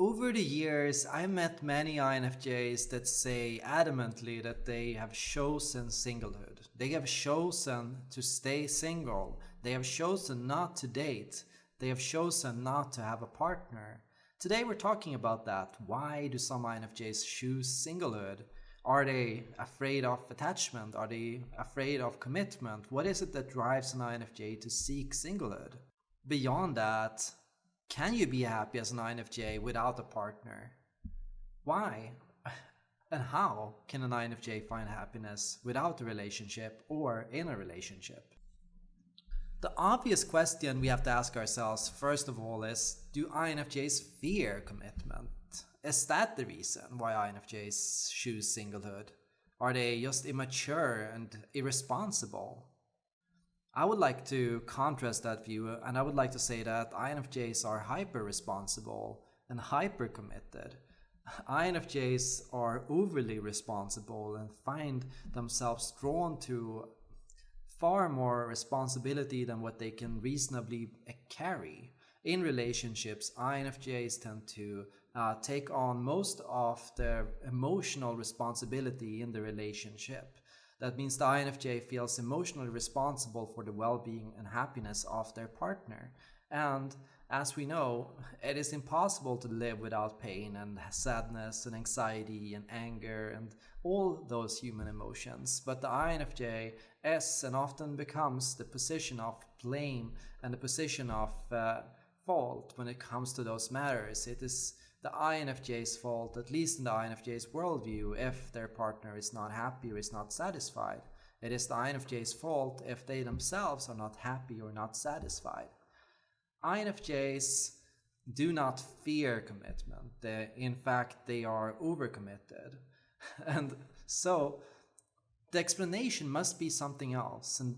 Over the years, I met many INFJs that say adamantly that they have chosen singlehood. They have chosen to stay single. They have chosen not to date. They have chosen not to have a partner. Today we're talking about that. Why do some INFJs choose singlehood? Are they afraid of attachment? Are they afraid of commitment? What is it that drives an INFJ to seek singlehood? Beyond that, can you be happy as an INFJ without a partner? Why? And how can an INFJ find happiness without a relationship or in a relationship? The obvious question we have to ask ourselves first of all is Do INFJs fear commitment? Is that the reason why INFJs choose singlehood? Are they just immature and irresponsible? I would like to contrast that view and I would like to say that INFJs are hyper responsible and hyper committed. INFJs are overly responsible and find themselves drawn to far more responsibility than what they can reasonably carry. In relationships, INFJs tend to uh, take on most of the emotional responsibility in the relationship. That means the INFJ feels emotionally responsible for the well-being and happiness of their partner. And as we know, it is impossible to live without pain and sadness and anxiety and anger and all those human emotions. But the INFJ is and often becomes the position of blame and the position of uh, fault when it comes to those matters. It is the INFJ's fault, at least in the INFJ's worldview, if their partner is not happy or is not satisfied. It is the INFJ's fault if they themselves are not happy or not satisfied. INFJs do not fear commitment. They, in fact, they are overcommitted. and so the explanation must be something else. And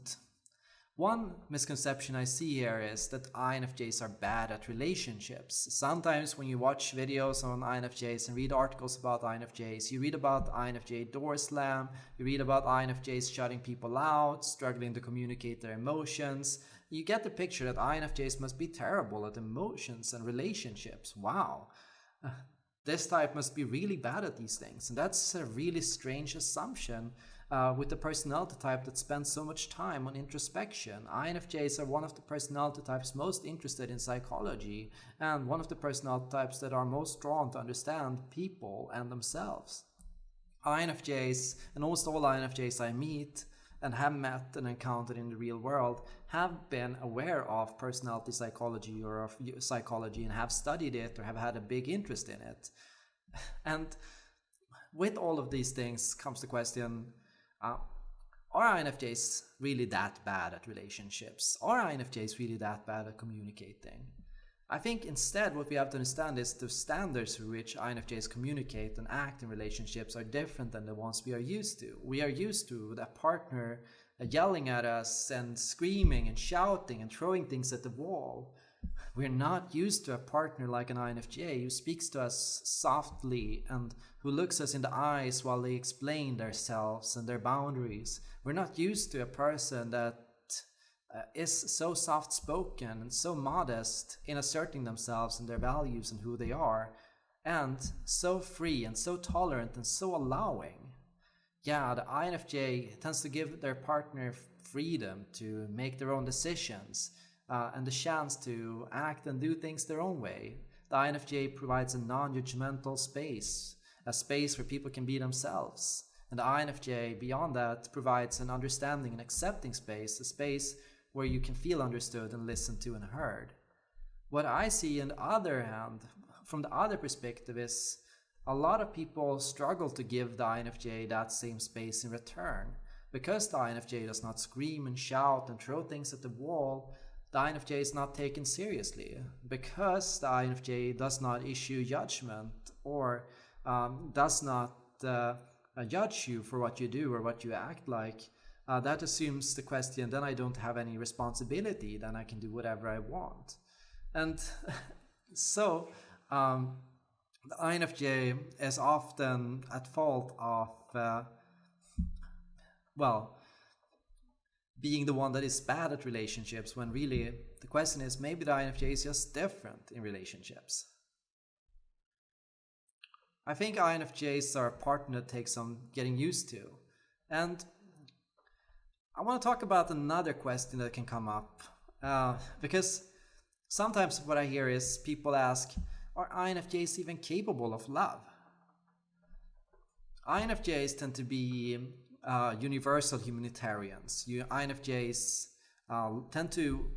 one misconception I see here is that INFJs are bad at relationships. Sometimes when you watch videos on INFJs and read articles about INFJs, you read about INFJ door slam, you read about INFJs shutting people out, struggling to communicate their emotions. You get the picture that INFJs must be terrible at emotions and relationships. Wow. Uh, this type must be really bad at these things. And that's a really strange assumption uh, with the personality type that spends so much time on introspection. INFJs are one of the personality types most interested in psychology and one of the personality types that are most drawn to understand people and themselves. INFJs and almost all INFJs I meet and have met and encountered in the real world have been aware of personality psychology or of psychology and have studied it or have had a big interest in it. And with all of these things comes the question uh, are INFJs really that bad at relationships? Are INFJs really that bad at communicating? I think instead what we have to understand is the standards through which INFJs communicate and act in relationships are different than the ones we are used to. We are used to a partner yelling at us and screaming and shouting and throwing things at the wall. We're not used to a partner like an INFJ who speaks to us softly and who looks us in the eyes while they explain themselves and their boundaries. We're not used to a person that uh, is so soft spoken and so modest in asserting themselves and their values and who they are, and so free and so tolerant and so allowing. Yeah, the INFJ tends to give their partner freedom to make their own decisions uh, and the chance to act and do things their own way. The INFJ provides a non judgmental space, a space where people can be themselves. And the INFJ, beyond that, provides an understanding and accepting space, a space where you can feel understood and listened to and heard. What I see, on the other hand, from the other perspective, is a lot of people struggle to give the INFJ that same space in return. Because the INFJ does not scream and shout and throw things at the wall, the INFJ is not taken seriously. Because the INFJ does not issue judgment or um, does not uh, judge you for what you do or what you act like, uh, that assumes the question, then I don't have any responsibility, then I can do whatever I want. And so um, the INFJ is often at fault of, uh, well, being the one that is bad at relationships when really the question is maybe the INFJ is just different in relationships. I think INFJs are a partner that takes some getting used to. And I want to talk about another question that can come up. Uh, because sometimes what I hear is people ask, are INFJs even capable of love? INFJs tend to be uh, universal humanitarians. You, INFJs uh, tend to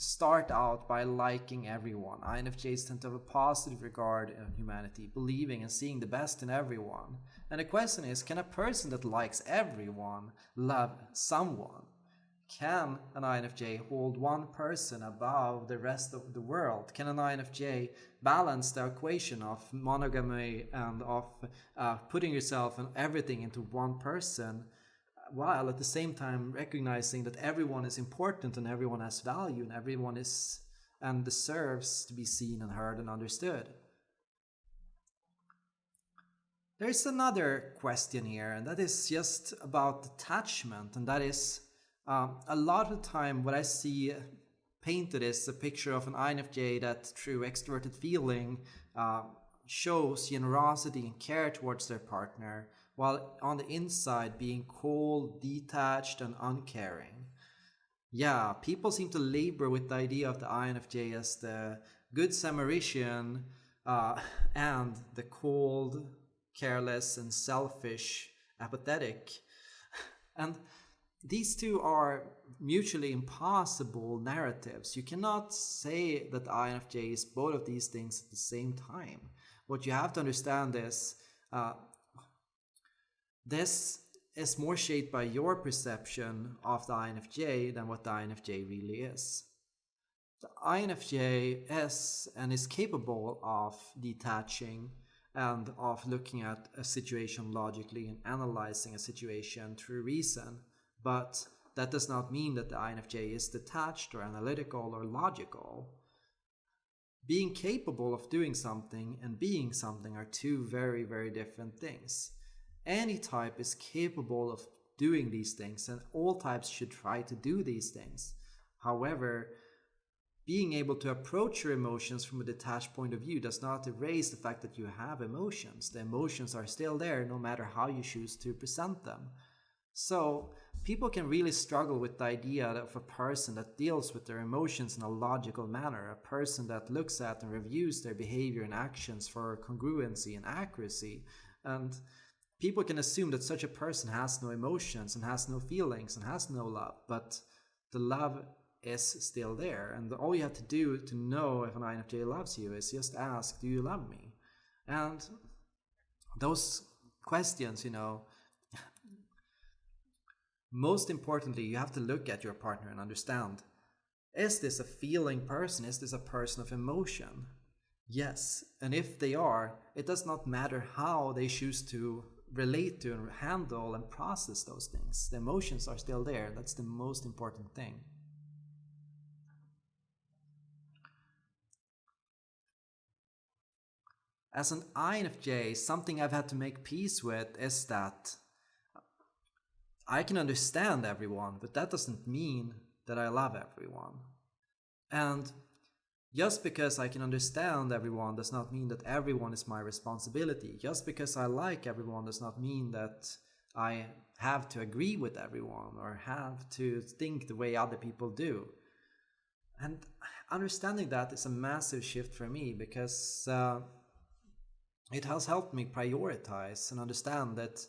start out by liking everyone. INFJs tend to have a positive regard in humanity, believing and seeing the best in everyone. And the question is, can a person that likes everyone love someone? Can an INFJ hold one person above the rest of the world? Can an INFJ balance the equation of monogamy and of uh, putting yourself and everything into one person while at the same time recognizing that everyone is important and everyone has value and everyone is and deserves to be seen and heard and understood. There's another question here, and that is just about attachment, and that is um, a lot of the time what I see painted is a picture of an INFJ that through extroverted feeling uh, shows generosity and care towards their partner, while on the inside being cold, detached, and uncaring. Yeah, people seem to labor with the idea of the INFJ as the good Samaritan uh, and the cold, careless, and selfish, apathetic. And these two are mutually impossible narratives. You cannot say that INFJ is both of these things at the same time. What you have to understand is uh, this is more shaped by your perception of the INFJ than what the INFJ really is. The INFJ is and is capable of detaching and of looking at a situation logically and analyzing a situation through reason, but that does not mean that the INFJ is detached or analytical or logical. Being capable of doing something and being something are two very, very different things. Any type is capable of doing these things and all types should try to do these things. However, being able to approach your emotions from a detached point of view does not erase the fact that you have emotions. The emotions are still there no matter how you choose to present them. So people can really struggle with the idea of a person that deals with their emotions in a logical manner, a person that looks at and reviews their behavior and actions for congruency and accuracy. And people can assume that such a person has no emotions and has no feelings and has no love, but the love is still there. And all you have to do to know if an INFJ loves you is just ask, Do you love me? And those questions, you know, most importantly, you have to look at your partner and understand is this a feeling person? Is this a person of emotion? Yes. And if they are, it does not matter how they choose to relate to and handle and process those things. The emotions are still there. That's the most important thing. As an INFJ, something I've had to make peace with is that I can understand everyone, but that doesn't mean that I love everyone. And just because I can understand everyone does not mean that everyone is my responsibility. Just because I like everyone does not mean that I have to agree with everyone or have to think the way other people do. And understanding that is a massive shift for me because uh, it has helped me prioritize and understand that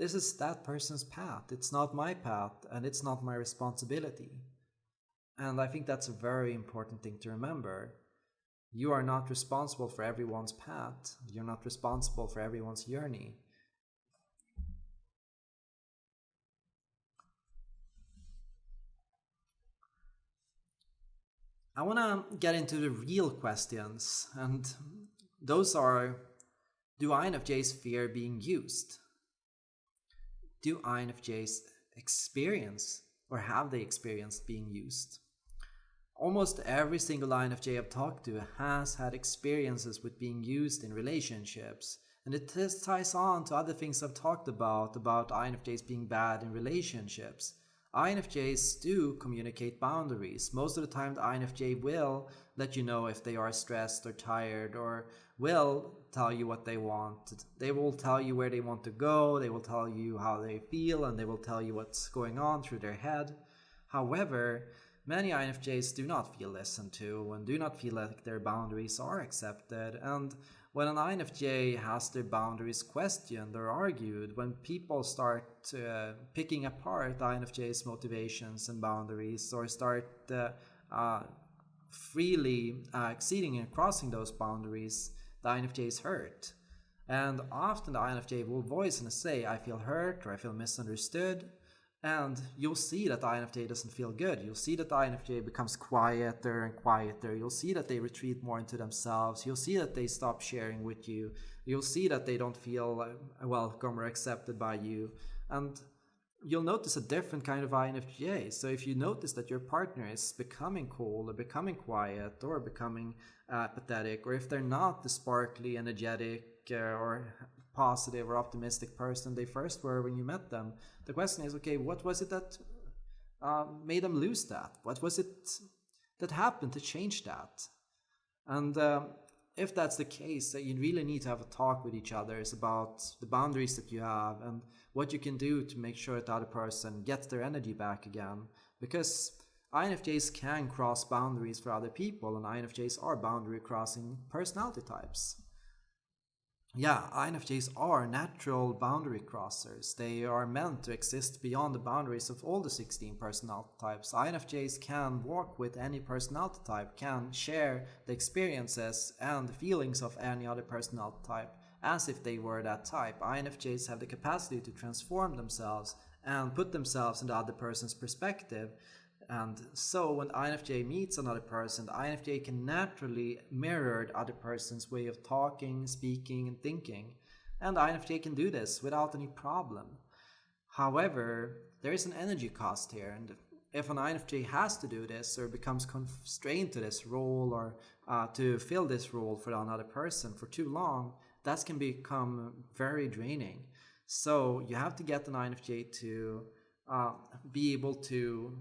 this is that person's path. It's not my path and it's not my responsibility. And I think that's a very important thing to remember. You are not responsible for everyone's path. You're not responsible for everyone's journey. I want to get into the real questions, and those are Do INFJs fear being used? Do INFJs experience or have they experienced being used? Almost every single INFJ I've talked to has had experiences with being used in relationships. And it ties on to other things I've talked about, about INFJs being bad in relationships. INFJs do communicate boundaries. Most of the time, the INFJ will let you know if they are stressed or tired or will tell you what they want. They will tell you where they want to go, they will tell you how they feel, and they will tell you what's going on through their head. However, many INFJs do not feel listened to and do not feel like their boundaries are accepted. And when an INFJ has their boundaries questioned or argued, when people start uh, picking apart INFJ's motivations and boundaries or start uh, uh, freely uh, exceeding and crossing those boundaries, the INFJ is hurt. And often the INFJ will voice and say, I feel hurt or I feel misunderstood. And you'll see that the INFJ doesn't feel good. You'll see that the INFJ becomes quieter and quieter. You'll see that they retreat more into themselves. You'll see that they stop sharing with you. You'll see that they don't feel welcome or accepted by you. And you'll notice a different kind of INFJ. So if you notice that your partner is becoming cold or becoming quiet or becoming uh, pathetic, or if they're not the sparkly, energetic, uh, or positive or optimistic person they first were when you met them, the question is, okay, what was it that uh, made them lose that? What was it that happened to change that? And um, if that's the case, that you really need to have a talk with each other it's about the boundaries that you have and what you can do to make sure that the other person gets their energy back again. Because INFJs can cross boundaries for other people, and INFJs are boundary crossing personality types. Yeah, INFJs are natural boundary crossers. They are meant to exist beyond the boundaries of all the 16 personality types. INFJs can walk with any personality type, can share the experiences and the feelings of any other personality type as if they were that type. INFJs have the capacity to transform themselves and put themselves in the other person's perspective. And so when INFJ meets another person, the INFJ can naturally mirror the other person's way of talking, speaking, and thinking. And INFJ can do this without any problem. However, there is an energy cost here, and if an INFJ has to do this or becomes constrained to this role or uh, to fill this role for another person for too long, that can become very draining. So you have to get an INFJ to uh, be able to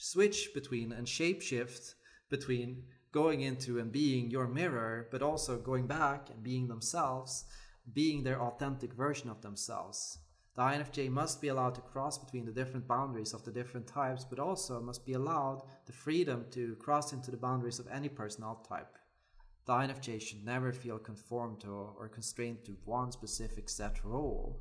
switch between and shapeshift between going into and being your mirror, but also going back and being themselves, being their authentic version of themselves. The INFJ must be allowed to cross between the different boundaries of the different types, but also must be allowed the freedom to cross into the boundaries of any personality type. The INFJ should never feel conformed to or constrained to one specific set role.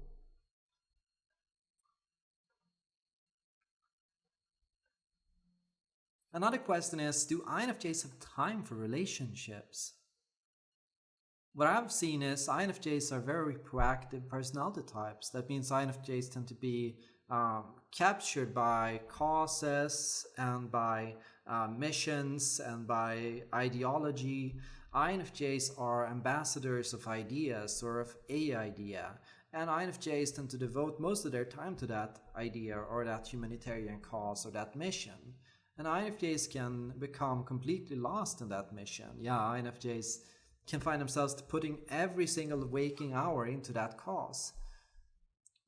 Another question is, do INFJs have time for relationships? What I've seen is INFJs are very proactive personality types. That means INFJs tend to be um, captured by causes and by uh, missions and by ideology INFJs are ambassadors of ideas or of a idea, and INFJs tend to devote most of their time to that idea or that humanitarian cause or that mission. And INFJs can become completely lost in that mission. Yeah, INFJs can find themselves putting every single waking hour into that cause.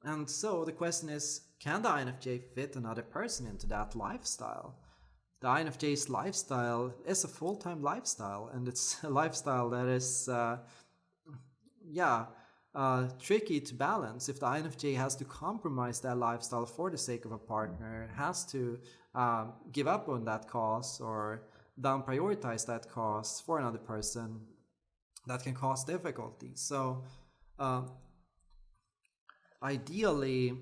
And so the question is, can the INFJ fit another person into that lifestyle? the INFJ's lifestyle is a full-time lifestyle and it's a lifestyle that is uh, yeah uh, tricky to balance. If the INFJ has to compromise that lifestyle for the sake of a partner has to uh, give up on that cause or down prioritize that cause for another person that can cause difficulties so uh, ideally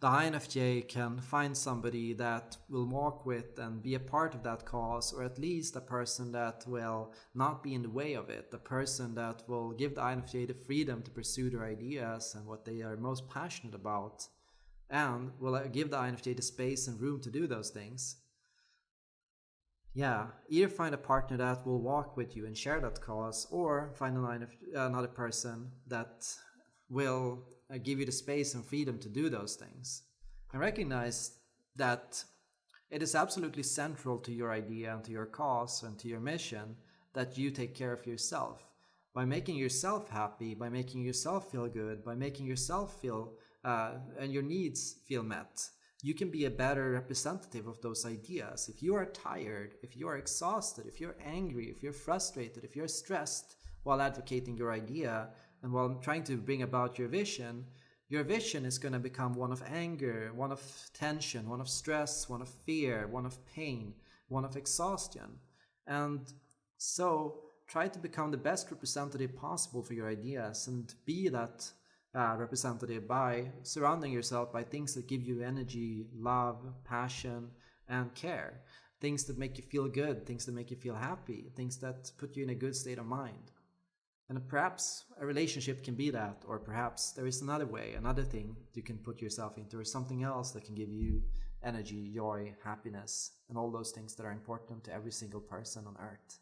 the INFJ can find somebody that will walk with and be a part of that cause, or at least a person that will not be in the way of it, the person that will give the INFJ the freedom to pursue their ideas and what they are most passionate about, and will give the INFJ the space and room to do those things. Yeah, either find a partner that will walk with you and share that cause, or find another person that will uh, give you the space and freedom to do those things. And recognize that it is absolutely central to your idea and to your cause and to your mission that you take care of yourself. By making yourself happy, by making yourself feel good, by making yourself feel uh, and your needs feel met, you can be a better representative of those ideas. If you are tired, if you are exhausted, if you're angry, if you're frustrated, if you're stressed, while advocating your idea and while trying to bring about your vision, your vision is going to become one of anger, one of tension, one of stress, one of fear, one of pain, one of exhaustion. And so try to become the best representative possible for your ideas and be that uh, representative by surrounding yourself by things that give you energy, love, passion, and care. Things that make you feel good, things that make you feel happy, things that put you in a good state of mind. And perhaps a relationship can be that, or perhaps there is another way, another thing you can put yourself into, or something else that can give you energy, joy, happiness, and all those things that are important to every single person on earth.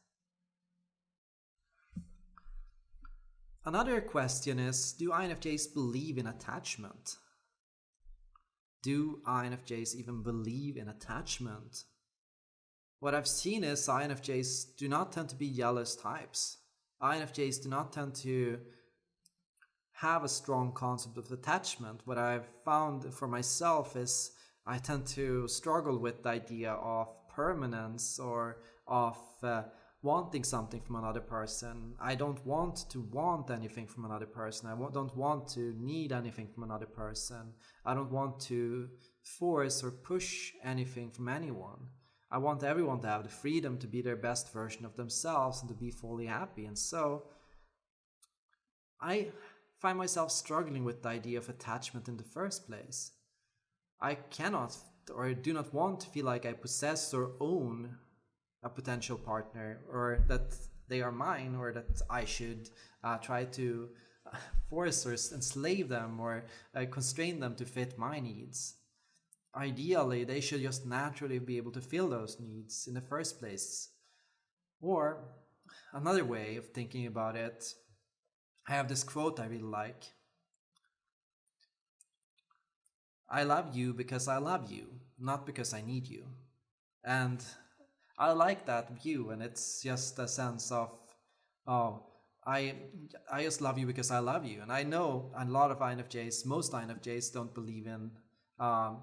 Another question is Do INFJs believe in attachment? Do INFJs even believe in attachment? What I've seen is INFJs do not tend to be jealous types. INFJs do not tend to have a strong concept of attachment. What I've found for myself is I tend to struggle with the idea of permanence or of uh, wanting something from another person. I don't want to want anything from another person. I don't want to need anything from another person. I don't want to force or push anything from anyone. I want everyone to have the freedom to be their best version of themselves and to be fully happy. And so I find myself struggling with the idea of attachment in the first place. I cannot or do not want to feel like I possess or own a potential partner or that they are mine or that I should uh, try to uh, force or enslave them or uh, constrain them to fit my needs. Ideally, they should just naturally be able to fill those needs in the first place. Or another way of thinking about it, I have this quote I really like. I love you because I love you, not because I need you. And I like that view, and it's just a sense of, oh, I I just love you because I love you, and I know a lot of INFJs, most INFJs don't believe in um,